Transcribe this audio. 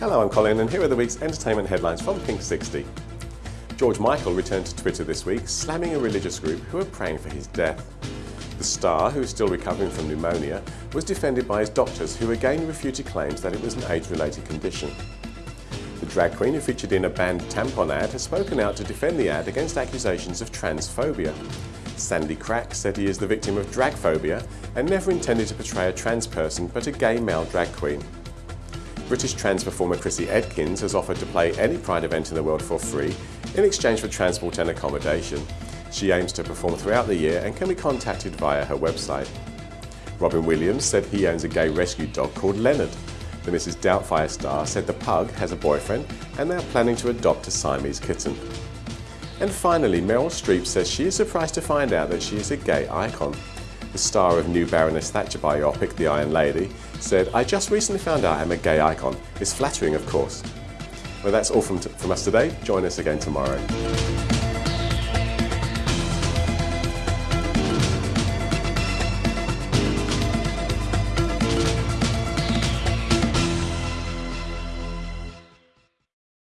Hello, I'm Colin and here are the week's entertainment headlines from Pink 60. George Michael returned to Twitter this week, slamming a religious group who were praying for his death. The star, who is still recovering from pneumonia, was defended by his doctors who again refuted claims that it was an age-related condition. The drag queen who featured in a banned tampon ad has spoken out to defend the ad against accusations of transphobia. Sandy Crack said he is the victim of dragphobia and never intended to portray a trans person but a gay male drag queen. British trans performer Chrissy Edkins has offered to play any Pride event in the world for free in exchange for transport and accommodation. She aims to perform throughout the year and can be contacted via her website. Robin Williams said he owns a gay rescue dog called Leonard. The Mrs Doubtfire star said the pug has a boyfriend and they're planning to adopt a Siamese kitten. And finally, Meryl Streep says she is surprised to find out that she is a gay icon. The star of new Baroness Thatcher biopic, The Iron Lady, said, I just recently found out I'm a gay icon. It's flattering, of course. Well, that's all from, from us today. Join us again tomorrow.